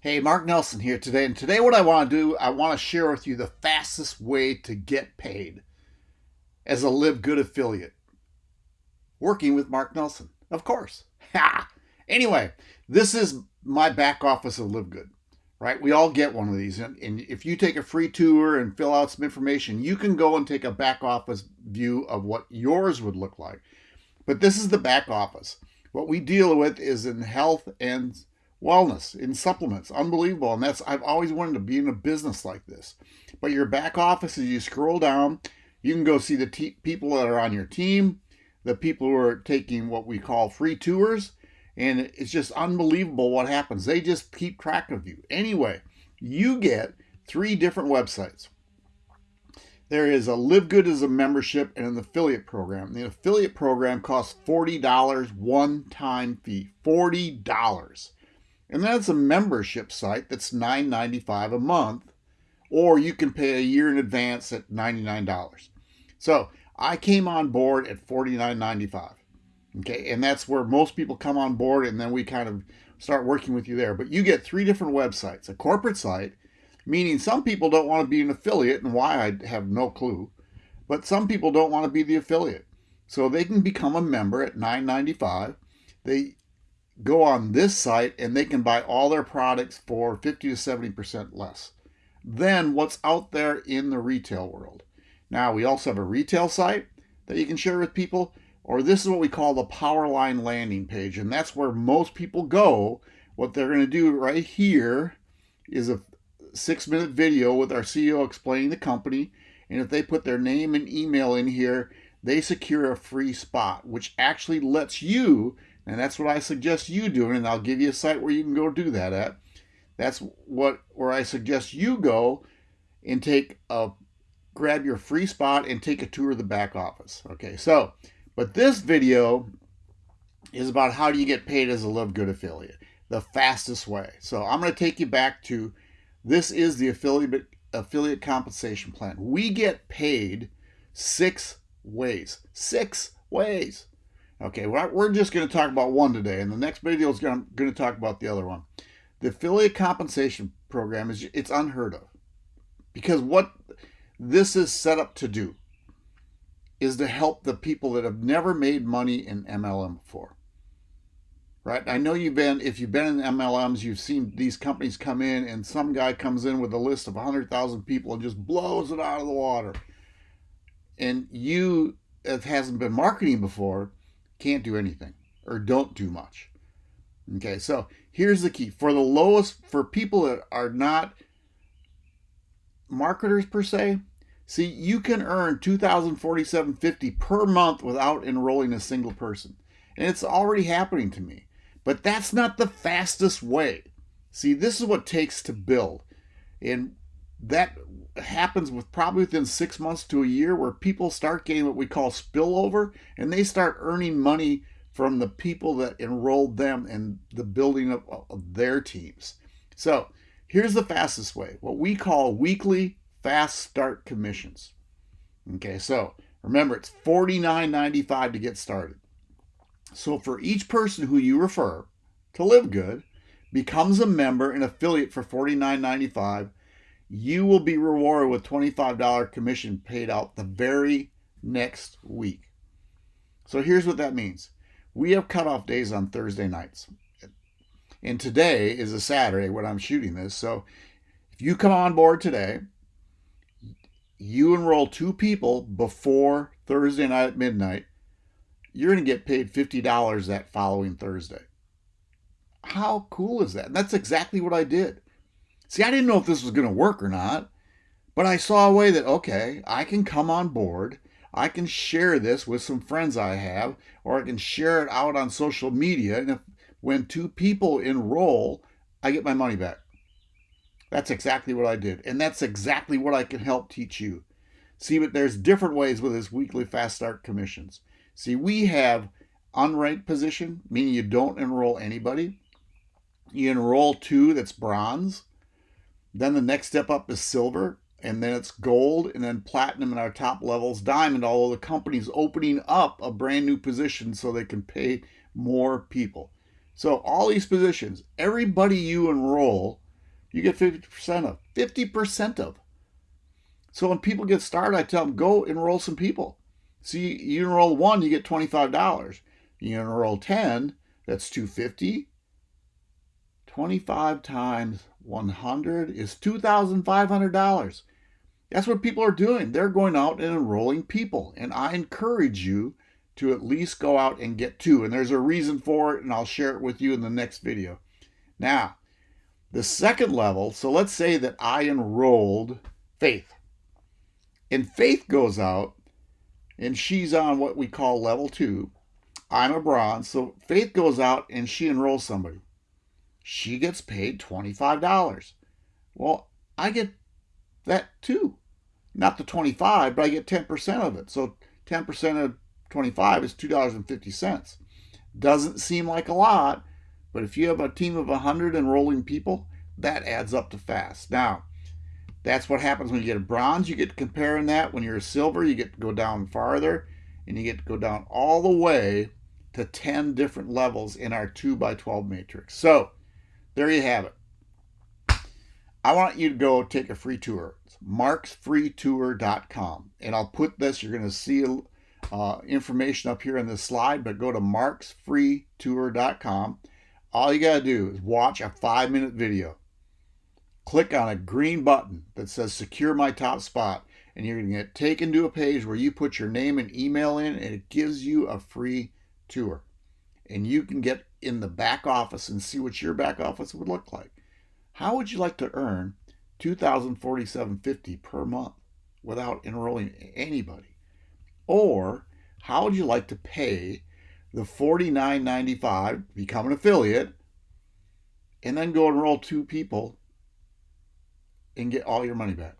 Hey, Mark Nelson here today. And today, what I want to do, I want to share with you the fastest way to get paid as a LiveGood affiliate. Working with Mark Nelson, of course. Ha! Anyway, this is my back office of LiveGood, right? We all get one of these. And, and if you take a free tour and fill out some information, you can go and take a back office view of what yours would look like. But this is the back office. What we deal with is in health and wellness in supplements. Unbelievable. And that's i've always wanted to be in a business like this. But your back office as you scroll down you can go see the people that are on your team the people who are taking what we call free tours. And it's just unbelievable what happens. They just keep track of you. Anyway you get three different websites. There is a LiveGood as a membership and an affiliate program. The affiliate program costs $40 one time fee. $40 and that's a membership site that's $9.95 a month, or you can pay a year in advance at $99. So I came on board at $49.95. Okay, and that's where most people come on board, and then we kind of start working with you there. But you get three different websites a corporate site, meaning some people don't want to be an affiliate, and why I have no clue, but some people don't want to be the affiliate. So they can become a member at $9.95. They go on this site and they can buy all their products for 50 to 70% less than what's out there in the retail world. Now, we also have a retail site that you can share with people, or this is what we call the Powerline landing page, and that's where most people go. What they're going to do right here is a six minute video with our CEO explaining the company. And if they put their name and email in here, they secure a free spot, which actually lets you and that's what I suggest you doing, and I'll give you a site where you can go do that at. That's what where I suggest you go and take a grab your free spot and take a tour of the back office. Okay, so but this video is about how do you get paid as a LiveGood affiliate, the fastest way. So I'm going to take you back to this is the affiliate affiliate compensation plan. We get paid six ways. Six ways. Okay, we're just going to talk about one today, and the next video is going to talk about the other one. The affiliate compensation program is it's unheard of because what this is set up to do is to help the people that have never made money in MLM before. Right? I know you've been if you've been in MLMs, you've seen these companies come in and some guy comes in with a list of 100,000 people and just blows it out of the water. And you it hasn't been marketing before, can't do anything or don't do much. Okay, so here's the key for the lowest, for people that are not marketers per se, see, you can earn 2047.50 per month without enrolling a single person. And it's already happening to me. But that's not the fastest way. See, this is what takes to build. And that happens with probably within six months to a year where people start getting what we call spillover and they start earning money from the people that enrolled them in the building of, of their teams. So here's the fastest way what we call weekly fast start commissions. Okay, so remember it's $49.95 to get started. So for each person who you refer to LiveGood, becomes a member and affiliate for $49.95 you will be rewarded with $25 commission paid out the very next week. So here's what that means. We have cutoff days on Thursday nights. And today is a Saturday when I'm shooting this. So if you come on board today, you enroll two people before Thursday night at midnight, you're going to get paid $50 that following Thursday. How cool is that? And that's exactly what I did. See, I didn't know if this was going to work or not, but I saw a way that, okay, I can come on board. I can share this with some friends I have, or I can share it out on social media. And if when two people enroll, I get my money back. That's exactly what I did. And that's exactly what I can help teach you. See, but there's different ways with this weekly fast start commissions. See, we have unranked position, meaning you don't enroll anybody. You enroll two, that's bronze. Then the next step up is silver, and then it's gold, and then platinum in our top levels, diamond, although the company's opening up a brand new position so they can pay more people. So all these positions, everybody you enroll you get 50% of. 50% of. So when people get started, I tell them, go enroll some people. See, you enroll one, you get $25. You enroll 10, that's 250. 25 times 100 is $2,500. That's what people are doing. They're going out and enrolling people. And I encourage you to at least go out and get two. And there's a reason for it, and I'll share it with you in the next video. Now, the second level, so let's say that I enrolled Faith. And Faith goes out and she's on what we call level two. I'm a bronze. So Faith goes out and she enrolls somebody. She gets paid $25. Well, I get that too. Not the 25, but I get 10% of it. So 10% of 25 is $2.50. Doesn't seem like a lot, but if you have a team of 100 enrolling people, that adds up to fast. Now, that's what happens when you get a bronze. You get to comparing that. When you're a silver, you get to go down farther, and you get to go down all the way to 10 different levels in our 2 by 12 matrix. So, there you have it. I want you to go take a free tour. It's marksfreetour.com. And I'll put this, you're going to see uh, information up here in this slide, but go to marksfreetour.com. All you got to do is watch a five minute video click on a green button that says secure my top spot and you're going to get taken to a page where you put your name and email in and it gives you a free tour and you can get in the back office and see what your back office would look like how would you like to earn 2047.50 per month without enrolling anybody or how would you like to pay the $49.95, become an affiliate and then go enroll two people and get all your money back.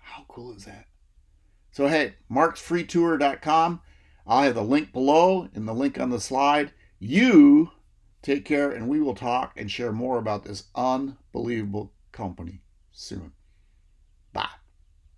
How cool is that? So, hey, marksfreetour.com. I'll have the link below and the link on the slide. You take care, and we will talk and share more about this unbelievable company soon.